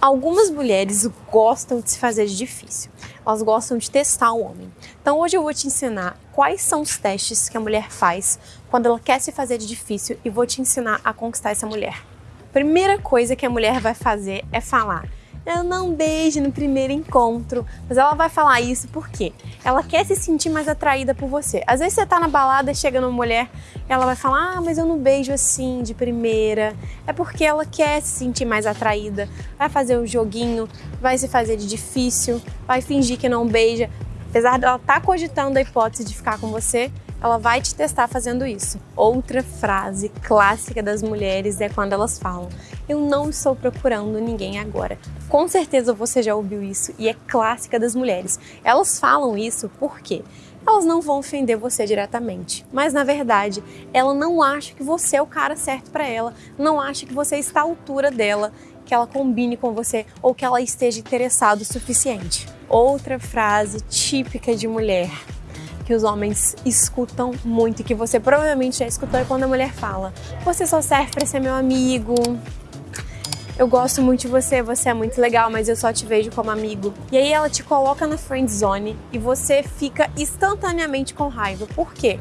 Algumas mulheres gostam de se fazer de difícil, elas gostam de testar o homem. Então hoje eu vou te ensinar quais são os testes que a mulher faz quando ela quer se fazer de difícil e vou te ensinar a conquistar essa mulher. Primeira coisa que a mulher vai fazer é falar: ela não beije no primeiro encontro. Mas ela vai falar isso porque ela quer se sentir mais atraída por você. Às vezes você tá na balada, chega numa mulher, ela vai falar: "Ah, mas eu não beijo assim de primeira". É porque ela quer se sentir mais atraída. Vai fazer um joguinho, vai se fazer de difícil, vai fingir que não beija. Apesar dela estar tá cogitando a hipótese de ficar com você, ela vai te testar fazendo isso. Outra frase clássica das mulheres é quando elas falam: Eu não estou procurando ninguém agora. Com certeza você já ouviu isso e é clássica das mulheres. Elas falam isso porque elas não vão ofender você diretamente, mas na verdade ela não acha que você é o cara certo para ela, não acha que você está à altura dela, que ela combine com você ou que ela esteja interessado o suficiente. Outra frase típica de mulher que os homens escutam muito e que você provavelmente já escutou é quando a mulher fala: Você só serve para ser meu amigo. Eu gosto muito de você, você é muito legal, mas eu só te vejo como amigo. E aí ela te coloca na friend zone e você fica instantaneamente com raiva. Por quê?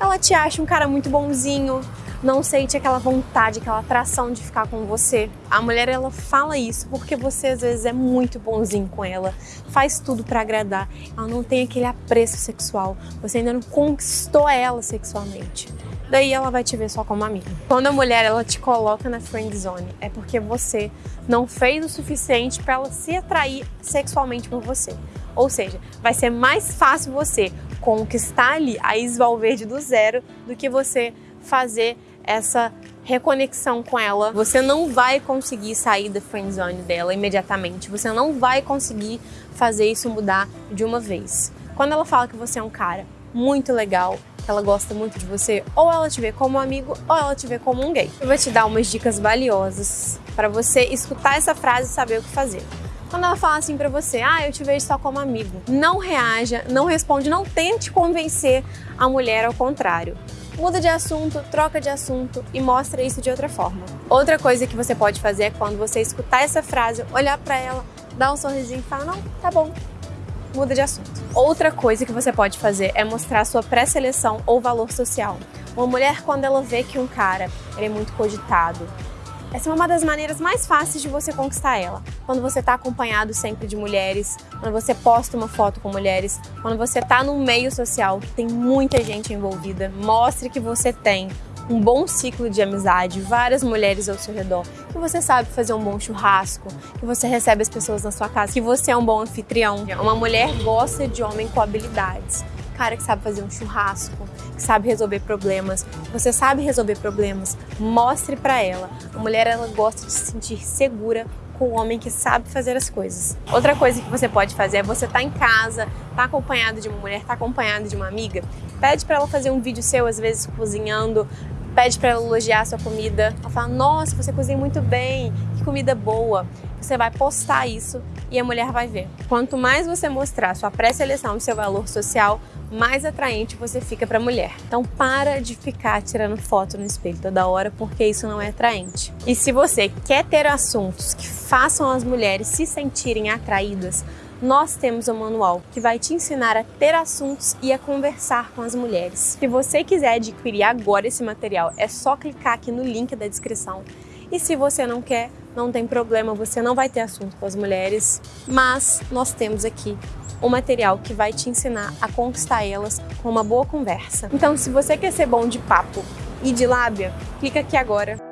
Ela te acha um cara muito bonzinho, não sente aquela vontade, aquela atração de ficar com você. A mulher ela fala isso porque você às vezes é muito bonzinho com ela, faz tudo para agradar. Ela não tem aquele apreço sexual. Você ainda não conquistou ela sexualmente. Daí ela vai te ver só como amiga. Quando a mulher ela te coloca na friend zone, é porque você não fez o suficiente para ela se atrair sexualmente por você. Ou seja, vai ser mais fácil você conquistar ali a Isval Verde do zero do que você fazer essa reconexão com ela, você não vai conseguir sair da friendzone dela imediatamente. Você não vai conseguir fazer isso mudar de uma vez. Quando ela fala que você é um cara muito legal, que ela gosta muito de você, ou ela te vê como um amigo, ou ela te vê como um gay. Eu vou te dar umas dicas valiosas para você escutar essa frase e saber o que fazer. Quando ela fala assim para você, ah, eu te vejo só como amigo, não reaja, não responde, não tente convencer a mulher ao contrário muda de assunto, troca de assunto e mostra isso de outra forma. Outra coisa que você pode fazer é quando você escutar essa frase, olhar para ela, dar um sorrisinho e falar: não, tá bom, muda de assunto. Outra coisa que você pode fazer é mostrar sua pré-seleção ou valor social. Uma mulher, quando ela vê que um cara é muito cogitado, essa é uma das maneiras mais fáceis de você conquistar ela. Quando você está acompanhado sempre de mulheres, quando você posta uma foto com mulheres, quando você está num meio social que tem muita gente envolvida, mostre que você tem um bom ciclo de amizade, várias mulheres ao seu redor, que você sabe fazer um bom churrasco, que você recebe as pessoas na sua casa, que você é um bom anfitrião. Uma mulher gosta de homem com habilidades cara que sabe fazer um churrasco, que sabe resolver problemas. Você sabe resolver problemas, mostre para ela. A mulher ela gosta de se sentir segura com o homem que sabe fazer as coisas. Outra coisa que você pode fazer é você tá em casa, tá acompanhado de uma mulher, tá acompanhado de uma amiga, pede para ela fazer um vídeo seu às vezes cozinhando, pede para ela elogiar a sua comida. Ela fala: "Nossa, você cozinha muito bem, que comida boa". Você vai postar isso e a mulher vai ver. Quanto mais você mostrar sua pré-seleção e seu valor social, mais atraente você fica para a mulher. Então para de ficar tirando foto no espelho toda hora, porque isso não é atraente. E se você quer ter assuntos que façam as mulheres se sentirem atraídas, nós temos um manual que vai te ensinar a ter assuntos e a conversar com as mulheres. Se você quiser adquirir agora esse material, é só clicar aqui no link da descrição. E se você não quer, não tem problema, você não vai ter assunto com as mulheres, mas nós temos aqui um material que vai te ensinar a conquistar elas com uma boa conversa. Então, se você quer ser bom de papo e de lábia, clica aqui agora